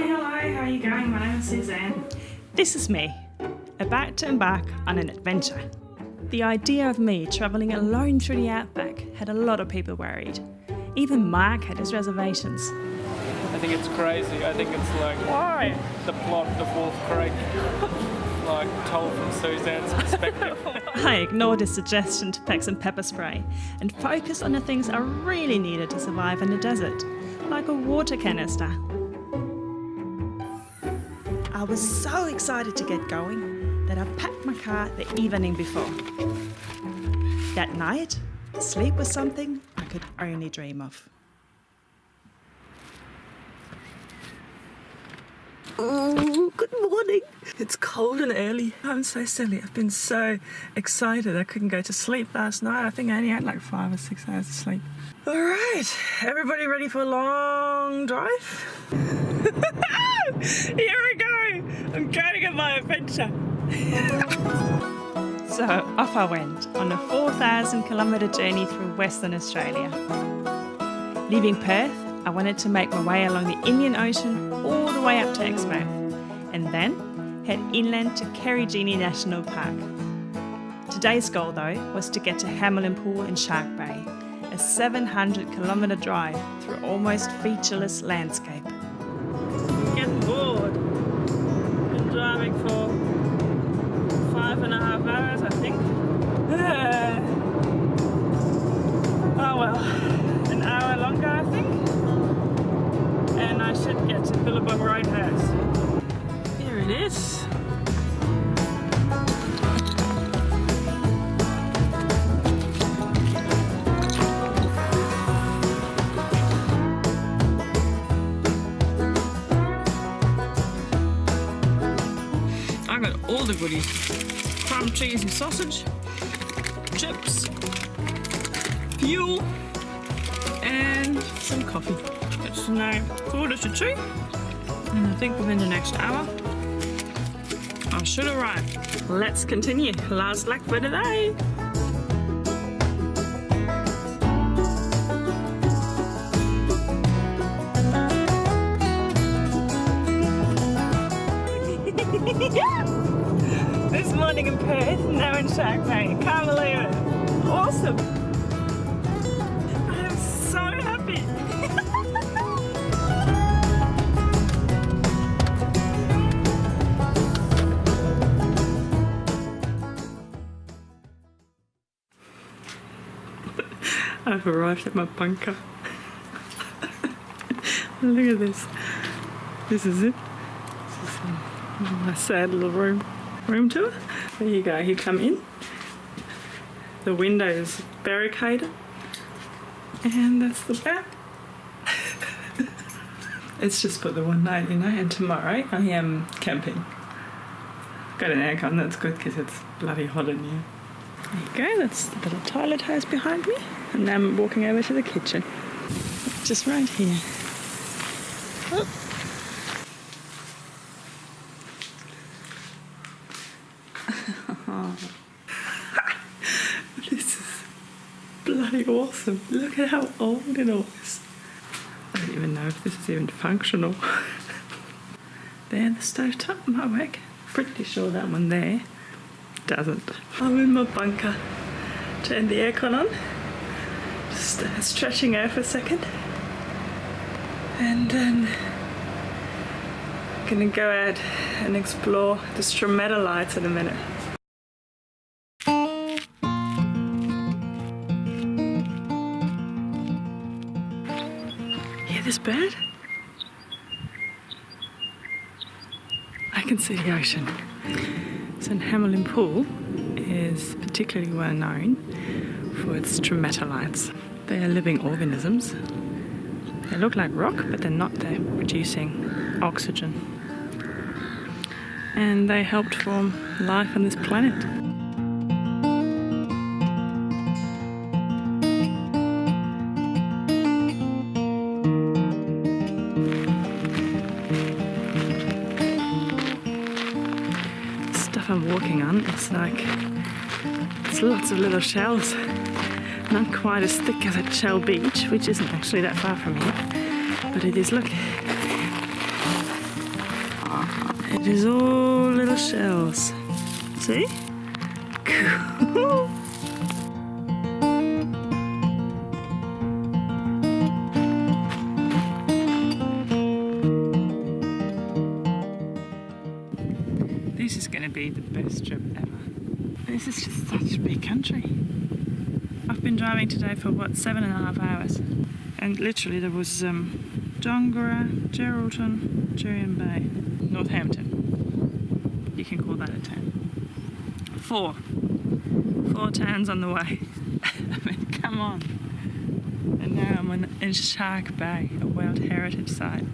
Hi, hello, how are you going? My name is Suzanne. This is me, about to embark on an adventure. The idea of me travelling alone through the outback had a lot of people worried. Even Mark had his reservations. I think it's crazy. I think it's like Why? the plot of Wolf Creek, like told from Suzanne's perspective. I ignored his suggestion to pack some pepper spray and focused on the things I really needed to survive in the desert, like a water canister. I was so excited to get going that I packed my car the evening before. That night, sleep was something I could only dream of. Oh, good morning. It's cold and early. I'm so silly. I've been so excited. I couldn't go to sleep last night. I think I only had like five or six hours of sleep. All right, everybody ready for a long drive? Here we go. I'm going on my adventure. So off I went on a 4,000 kilometre journey through Western Australia. Leaving Perth, I wanted to make my way along the Indian Ocean all the way up to Exmouth and then head inland to Karijini National Park. Today's goal though was to get to Hamelin Pool in Shark Bay, a 700 kilometre drive through almost featureless landscape. Driving for five and a half hours, I think. oh well, an hour longer, I think. And I should get to Billabong Roadhouse. The goodies. Crumb cheese and sausage, chips, fuel, and some coffee. It's now quarter to two, and I think within the next hour, I should arrive. Let's continue. Last leg for today. Morning in Perth, now in Shark Bay. Can't believe it. Awesome. I am so happy. I've arrived at my bunker. Look at this. This is it. This is my sad little room room tour. There you go. You come in. The window is barricaded, and that's the back. it's just for the one night, you know. And tomorrow I am camping. Got an aircon. That's good because it's bloody hot in here. There you go. That's the little toilet house behind me, and now I'm walking over to the kitchen. Just right here. Oh. This is bloody awesome. Look at how old it all is. I don't even know if this is even functional. there, the stove top might work. Pretty sure that one there doesn't. I'm in my bunker. Turn the aircon on. Just uh, stretching out for a second. And then gonna go out and explore the stromatolites in a minute. I can see the ocean. St Hamelin Pool is particularly well known for its stromatolites. They are living organisms. They look like rock, but they're not. They're producing oxygen. And they helped form life on this planet. I'm walking on, it's like it's lots of little shells. Not quite as thick as at Shell Beach, which isn't actually that far from here. But it is, look. It is all little shells. See? Cool. This is going to be the best trip ever. This is just such a big country. I've been driving today for what, seven and a half hours. And literally there was um, Dongara, Geraldton, Jurien Bay, Northampton. You can call that a town. Four. Four towns on the way. I mean, come on. And now I'm in Shark Bay, a World Heritage Site.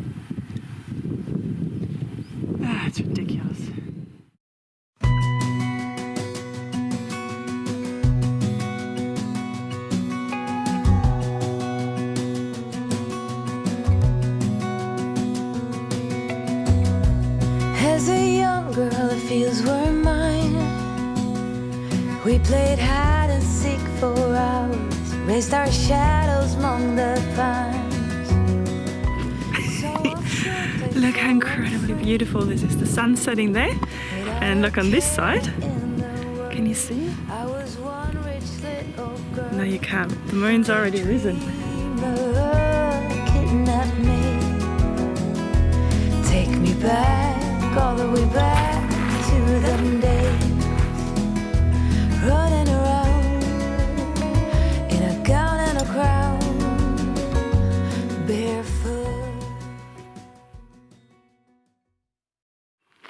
As a young girl, the fields were mine. We played hide and seek for hours, raised our shadows among the pines. So I'm sure to Look how incredibly beautiful this is. The sun setting there, and look on this side. in the world. Can you see? I was one rich little girl. No, you can't. The moon's already risen. Dreamer kidnapped me. Take me back,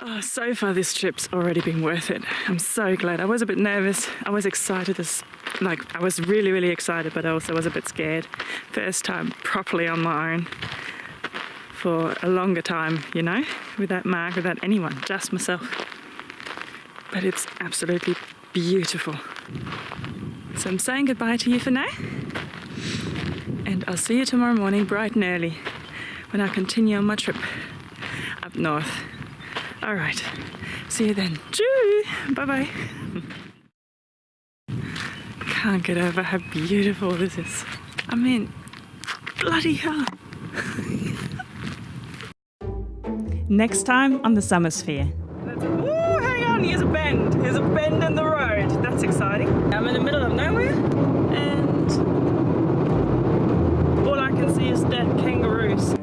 Oh, so far this trip's already been worth it. I'm so glad. I was a bit nervous. I was excited as like I was really, really excited, but I also was a bit scared. First time properly on my own for a longer time, you know, without Mark, without anyone, just myself. But it's absolutely beautiful. So I'm saying goodbye to you for now. And I'll see you tomorrow morning bright and early when I continue on my trip up north. All right. See you then. Bye-bye. Can't get over how beautiful this is. I mean, bloody hell. Next time on the Summer Sphere. Oh, hang on, here's a bend. Here's a bend in the road. That's exciting. I'm in the middle of nowhere and all I can see is dead kangaroos.